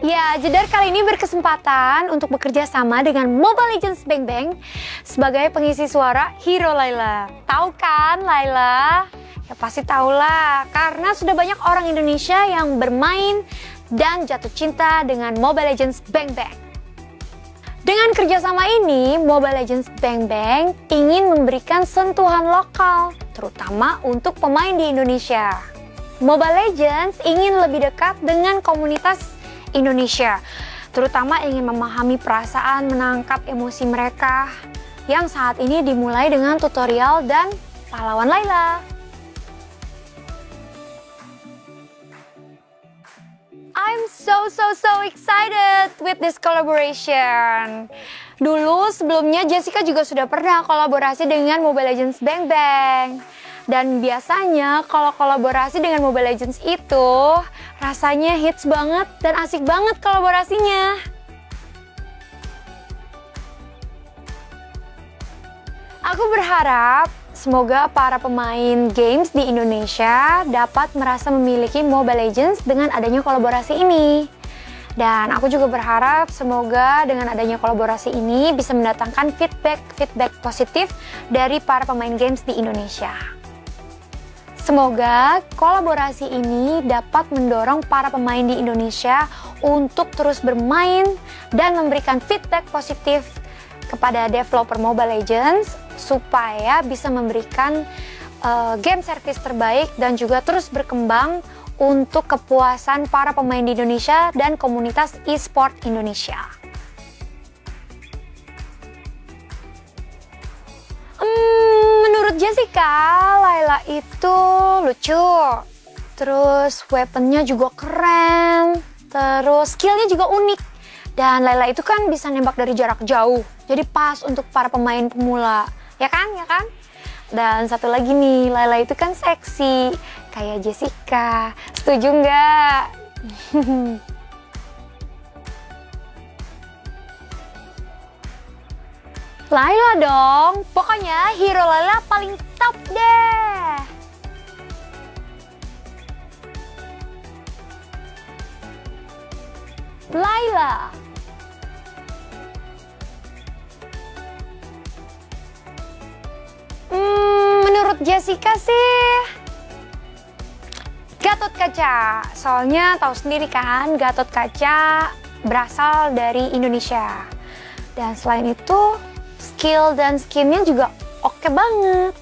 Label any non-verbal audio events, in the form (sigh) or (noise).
Ya, Jedar kali ini berkesempatan untuk bekerja sama dengan Mobile Legends Bang Bang sebagai pengisi suara Hero Laila. Tahu kan Laila? Ya pasti tahulah, karena sudah banyak orang Indonesia yang bermain dan jatuh cinta dengan Mobile Legends Bang Bang. Dengan kerjasama ini, Mobile Legends Bang Bang ingin memberikan sentuhan lokal, terutama untuk pemain di Indonesia. Mobile Legends ingin lebih dekat dengan komunitas Indonesia, terutama ingin memahami perasaan menangkap emosi mereka yang saat ini dimulai dengan tutorial dan pahlawan Laila. I'm so so so excited with this collaboration. Dulu sebelumnya Jessica juga sudah pernah kolaborasi dengan Mobile Legends Bang Bang. Dan biasanya kalau kolaborasi dengan Mobile Legends itu rasanya hits banget dan asik banget kolaborasinya. Aku berharap semoga para pemain games di Indonesia dapat merasa memiliki Mobile Legends dengan adanya kolaborasi ini. Dan aku juga berharap semoga dengan adanya kolaborasi ini bisa mendatangkan feedback-feedback positif dari para pemain games di Indonesia. Semoga kolaborasi ini dapat mendorong para pemain di Indonesia untuk terus bermain dan memberikan feedback positif kepada developer Mobile Legends supaya bisa memberikan uh, game service terbaik dan juga terus berkembang untuk kepuasan para pemain di Indonesia dan komunitas e-sport Indonesia. Jessica, Laila itu lucu. Terus weaponnya juga keren. Terus skillnya juga unik. Dan Laila itu kan bisa nembak dari jarak jauh. Jadi pas untuk para pemain pemula. Ya kan? Ya kan? Dan satu lagi nih, Laila itu kan seksi. Kayak Jessica. Setuju nggak? (laughs) Laila dong, pokoknya hero Laila paling top deh. Laila. Hmm, menurut Jessica sih Gatot Kaca. Soalnya tahu sendiri kan, Gatot Kaca berasal dari Indonesia. Dan selain itu, skill dan skinnya juga oke okay banget.